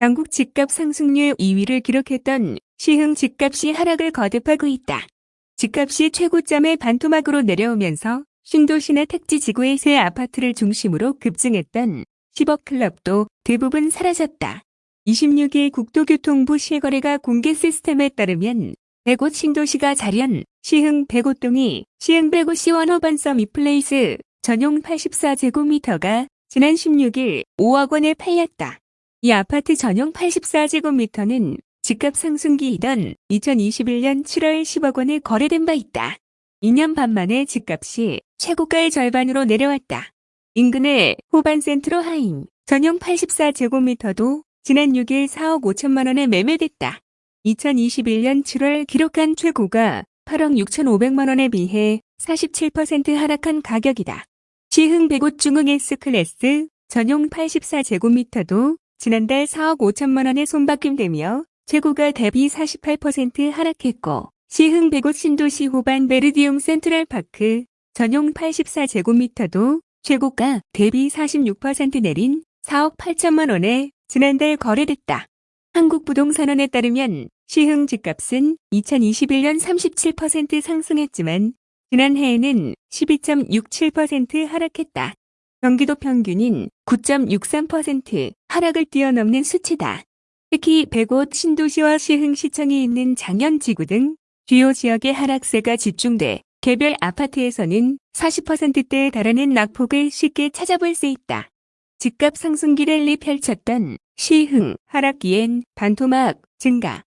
전국 집값 상승률 2위를 기록했던 시흥 집값이 하락을 거듭하고 있다. 집값이 최고점에 반토막으로 내려오면서 신도시나 택지 지구의 새 아파트를 중심으로 급증했던 10억 클럽도 대부분 사라졌다. 26일 국토교통부 실거래가 공개 시스템에 따르면 백옷 신도시가 자련 시흥 백옷동이 시흥 백옷 시 원호반 서미플레이스 전용 84제곱미터가 지난 16일 5억 원에 팔렸다. 이 아파트 전용 84제곱미터는 집값 상승기이던 2021년 7월 10억 원에 거래된 바 있다. 2년 반 만에 집값이 최고가의 절반으로 내려왔다. 인근의 호반 센트로 하임 전용 84제곱미터도 지난 6일 4억 5천만 원에 매매됐다. 2021년 7월 기록한 최고가 8억 6천5백만 원에 비해 47% 하락한 가격이다. 시흥 백옷 중흥 S클래스 전용 84제곱미터도 지난달 4억 5천만 원에 손바뀜되며 최고가 대비 48% 하락했고 시흥 백옷 신도시 호반 베르디움 센트럴파크 전용 84제곱미터도 최고가 대비 46% 내린 4억 8천만 원에 지난달 거래됐다. 한국부동산원에 따르면 시흥 집값은 2021년 37% 상승했지만 지난해에는 12.67% 하락했다. 경기도 평균인 9.63% 하락을 뛰어넘는 수치다. 특히 백옷 신도시와 시흥시청이 있는 장현 지구 등 주요 지역의 하락세가 집중돼 개별 아파트에서는 40%대에 달하는 낙폭을 쉽게 찾아볼 수 있다. 집값 상승기 랠리 펼쳤던 시흥 하락기엔 반토막 증가.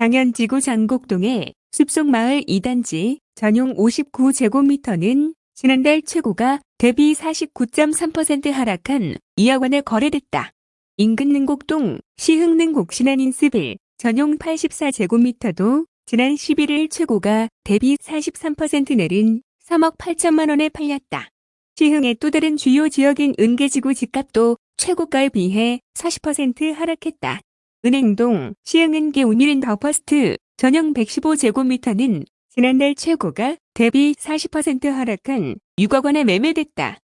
장현지구 장곡동의 숲속마을 2단지 전용 59제곱미터는 지난달 최고가 대비 49.3% 하락한 2억 원에 거래됐다. 인근 능곡동 시흥 능곡 신한인스빌 전용 84제곱미터도 지난 11일 최고가 대비 43% 내린 3억 8천만 원에 팔렸다. 시흥의 또 다른 주요 지역인 은계지구 집값도 최고가에 비해 40% 하락했다. 은행동 시흥은계 우미린 더퍼스트 전용 115제곱미터는 지난달 최고가 대비 40% 하락한 6억 원에 매매됐다.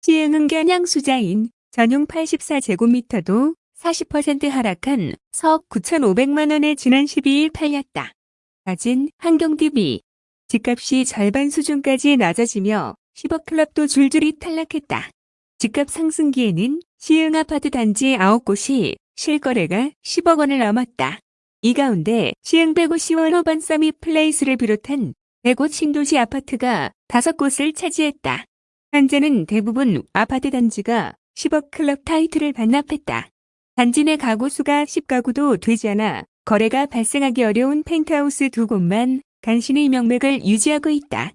시흥은계 한양수자인 전용 84제곱미터도 40% 하락한 4억 9,500만 원에 지난 12일 팔렸다. 사진 한경DB 집값이 절반 수준까지 낮아지며 10억 클럽도 줄줄이 탈락했다. 집값 상승기에는 시흥 아파트 단지 9곳이 실거래가 10억 원을 넘었다. 이 가운데 시흥 배곧 C1 호반 서밋 플레이스를 비롯한 배곧 신도시 아파트가 5곳을 차지했다. 현재는 대부분 아파트 단지가 10억 클럽 타이틀을 반납했다. 단지 내 가구 수가 10가구도 되지 않아 거래가 발생하기 어려운 펜트하우스 두 곳만 간신히 명맥을 유지하고 있다.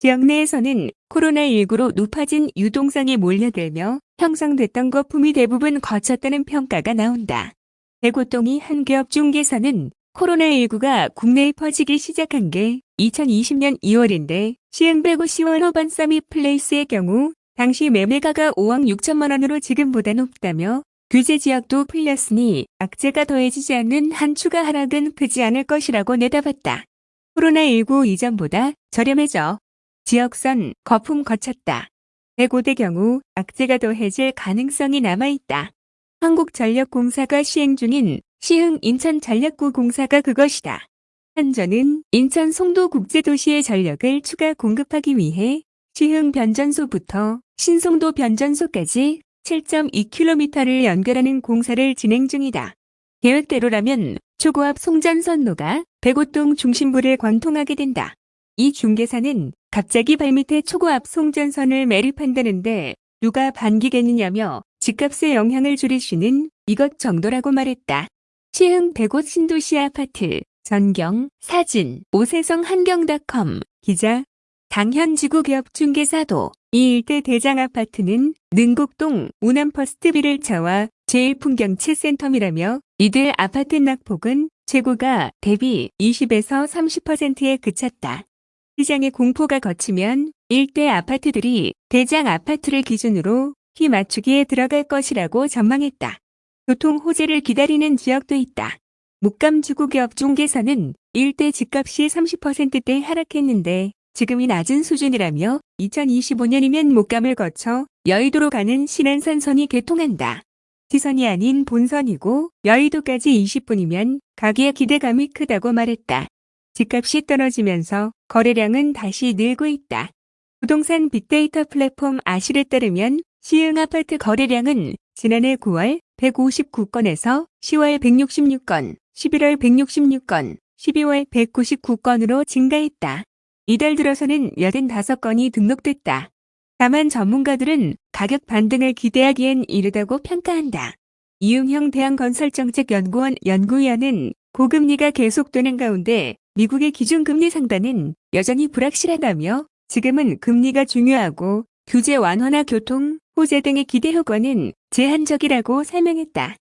지역 내에서는 코로나19로 높아진 유동성이 몰려들며 형성됐던 거품이 대부분 거쳤다는 평가가 나온다. 대고동이 한 기업 중개사는 코로나19가 국내에 퍼지기 시작한 게 2020년 2월인데 시흥배구 시원 호반 서밋 플레이스의 경우 당시 매매가가 5억 6천만 원으로 지금보다 높다며 규제 지역도 풀렸으니 악재가 더해지지 않는 한 추가 하락은 크지 않을 것이라고 내다봤다. 코로나19 이전보다 저렴해져 지역선 거품 거쳤다. 대고대 경우 악재가 더해질 가능성이 남아있다. 한국전력공사가 시행 중인 시흥 인천전력구 공사가 그것이다. 한전은 인천 송도국제도시의 전력을 추가 공급하기 위해 시흥 변전소부터 신송도 변전소까지 7.2km를 연결하는 공사를 진행 중이다. 계획대로라면 초고압 송전선로가 배곧동 중심부를 관통하게 된다. 이 중개사는 갑자기 발밑에 초고압 송전선을 매립한다는데 누가 반기겠느냐며 집값에 영향을 줄이시는 이것 정도라고 말했다. 시흥 배곧 신도시 아파트 전경 사진 오세성 한경닷컴 기자 장현지구 개업 중개사도 이 일대 대장 아파트는 능곡동 우남퍼스트빌 1차와 제일풍경채 센텀이라며 이들 아파트 낙폭은 최고가 대비 20에서 30%에 그쳤다. 시장의 공포가 거치면 일대 아파트들이 대장 아파트를 기준으로 키 맞추기에 들어갈 것이라고 전망했다. 교통 호재를 기다리는 지역도 있다. 목감주구기업 중개사는 일대 집값이 30%대 하락했는데 지금이 낮은 수준이라며 2025년이면 목감을 거쳐 여의도로 가는 신안산선이 개통한다. 지선이 아닌 본선이고 여의도까지 20분이면 가기에 기대감이 크다고 말했다. 집값이 떨어지면서 거래량은 다시 늘고 있다. 부동산 빅데이터 플랫폼 아실에 따르면 시흥 아파트 거래량은 지난해 9월 159건에서 10월 166건, 11월 166건, 12월 199건으로 증가했다. 이달 들어서는 85건이 등록됐다. 다만 전문가들은 가격 반등을 기대하기엔 이르다고 평가한다. 이용형 대한건설정책연구원 연구위원은 고금리가 계속되는 가운데 미국의 기준금리 상단은 여전히 불확실하다며 지금은 금리가 중요하고 규제 완화나 교통, 호재 등의 기대 효과는 제한적이라고 설명했다.